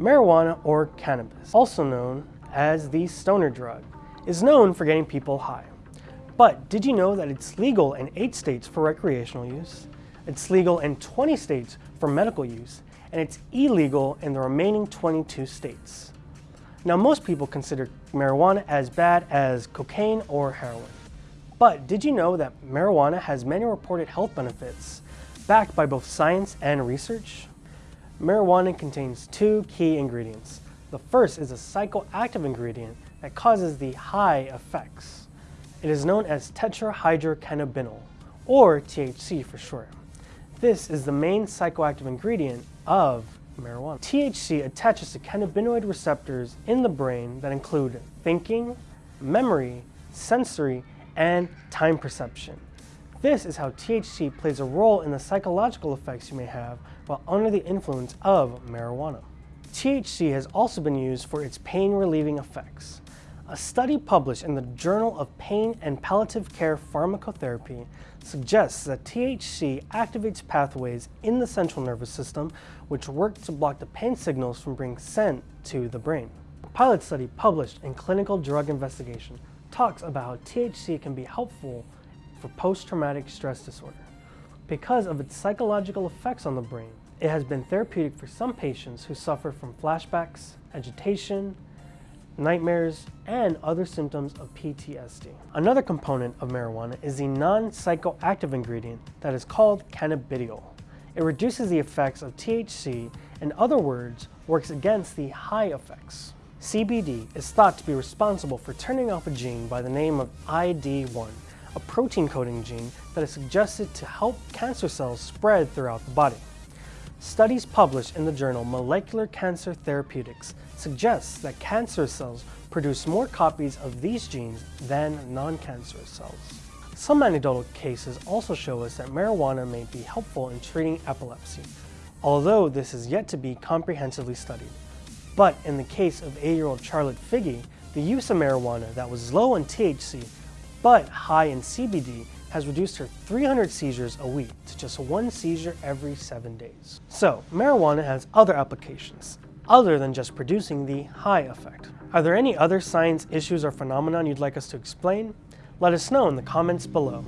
Marijuana or cannabis, also known as the stoner drug, is known for getting people high. But did you know that it's legal in 8 states for recreational use? It's legal in 20 states for medical use, and it's illegal in the remaining 22 states. Now most people consider marijuana as bad as cocaine or heroin. But did you know that marijuana has many reported health benefits backed by both science and research? Marijuana contains two key ingredients. The first is a psychoactive ingredient that causes the high effects. It is known as tetrahydrocannabinol, or THC for short. This is the main psychoactive ingredient of marijuana. THC attaches to cannabinoid receptors in the brain that include thinking, memory, sensory, and time perception. This is how THC plays a role in the psychological effects you may have while under the influence of marijuana. THC has also been used for its pain relieving effects. A study published in the Journal of Pain and Palliative Care Pharmacotherapy suggests that THC activates pathways in the central nervous system which work to block the pain signals from being sent to the brain. A pilot study published in Clinical Drug Investigation talks about how THC can be helpful for post-traumatic stress disorder. Because of its psychological effects on the brain, it has been therapeutic for some patients who suffer from flashbacks, agitation, nightmares, and other symptoms of PTSD. Another component of marijuana is the non-psychoactive ingredient that is called cannabidiol. It reduces the effects of THC, in other words, works against the high effects. CBD is thought to be responsible for turning off a gene by the name of ID1, a protein coding gene that is suggested to help cancer cells spread throughout the body. Studies published in the journal Molecular Cancer Therapeutics suggest that cancer cells produce more copies of these genes than non-cancerous cells. Some anecdotal cases also show us that marijuana may be helpful in treating epilepsy, although this is yet to be comprehensively studied. But in the case of 8-year-old Charlotte Figi, the use of marijuana that was low in THC but high in CBD has reduced her 300 seizures a week to just one seizure every seven days. So, marijuana has other applications, other than just producing the high effect. Are there any other science issues or phenomenon you'd like us to explain? Let us know in the comments below.